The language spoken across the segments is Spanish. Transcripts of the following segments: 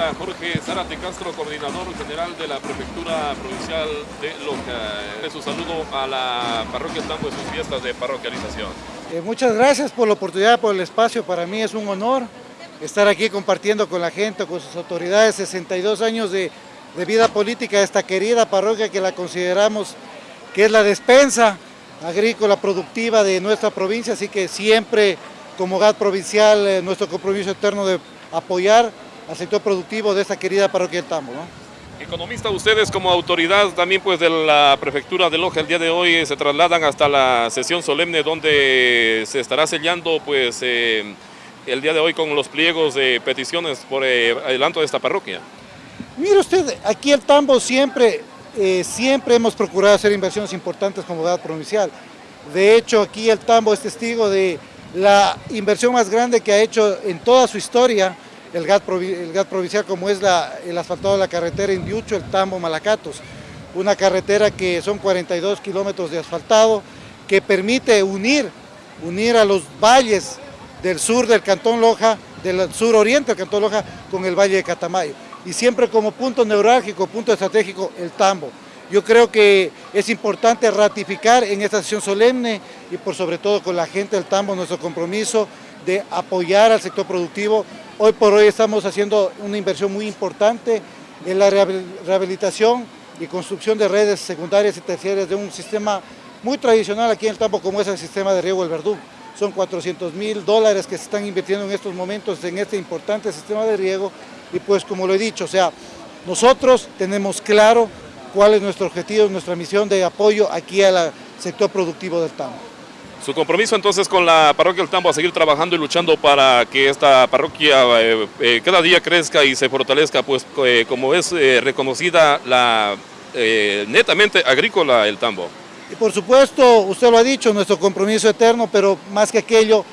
economista Jorge Zárate Castro, coordinador general de la Prefectura Provincial de Loja. Su saludo a la parroquia Tambo y sus fiestas de parroquialización. Eh, muchas gracias por la oportunidad, por el espacio. Para mí es un honor estar aquí compartiendo con la gente, con sus autoridades, 62 años de, de vida política de esta querida parroquia que la consideramos que es la despensa agrícola productiva de nuestra provincia, así que siempre como GAT provincial eh, nuestro compromiso eterno de apoyar al sector productivo de esta querida parroquia del Tambo. ¿no? Economista, ustedes como autoridad también pues de la prefectura de Loja el día de hoy se trasladan hasta la sesión solemne donde se estará sellando pues eh, el día de hoy con los pliegos de peticiones por eh, adelanto de esta parroquia. Mire usted, aquí el Tambo siempre, eh, siempre hemos procurado hacer inversiones importantes como GAT provincial. De hecho, aquí el Tambo es testigo de la inversión más grande que ha hecho en toda su historia el GAT, el GAT provincial como es la, el asfaltado de la carretera Indiucho, el Tambo, Malacatos. Una carretera que son 42 kilómetros de asfaltado que permite unir, unir a los valles del sur del Cantón Loja, del sur oriente del Cantón Loja con el Valle de Catamayo. Y siempre como punto neurálgico, punto estratégico, el Tambo. Yo creo que es importante ratificar en esta sesión solemne y por sobre todo con la gente del Tambo nuestro compromiso de apoyar al sector productivo. Hoy por hoy estamos haciendo una inversión muy importante en la rehabilitación y construcción de redes secundarias y terciarias de un sistema muy tradicional aquí en el Tambo como es el sistema de riego del Verdú. Son 400 mil dólares que se están invirtiendo en estos momentos en este importante sistema de riego y pues como lo he dicho, o sea, nosotros tenemos claro cuál es nuestro objetivo, nuestra misión de apoyo aquí al sector productivo del Tambo. Su compromiso entonces con la parroquia del Tambo a seguir trabajando y luchando para que esta parroquia eh, eh, cada día crezca y se fortalezca, pues eh, como es reconocida la netamente agrícola el Tambo. Y por supuesto, usted lo ha dicho, nuestro compromiso eterno, pero más que aquello,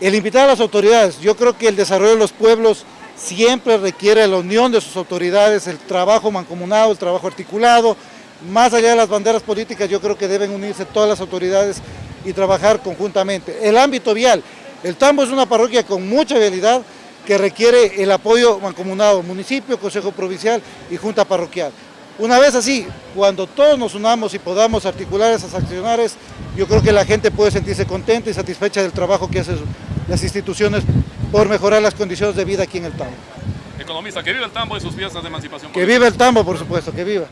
el invitar a las autoridades. Yo creo que el desarrollo de los pueblos siempre requiere la unión de sus autoridades, el trabajo mancomunado, el trabajo articulado. Más allá de las banderas políticas, yo creo que deben unirse todas las autoridades y trabajar conjuntamente. El ámbito vial, el Tambo es una parroquia con mucha vialidad que requiere el apoyo mancomunado, municipio, consejo provincial y junta parroquial. Una vez así, cuando todos nos unamos y podamos articular esas acciones, yo creo que la gente puede sentirse contenta y satisfecha del trabajo que hacen las instituciones por mejorar las condiciones de vida aquí en el Tambo. Economista, que viva el Tambo y sus fiestas de emancipación. Que viva el Tambo, por supuesto, que viva.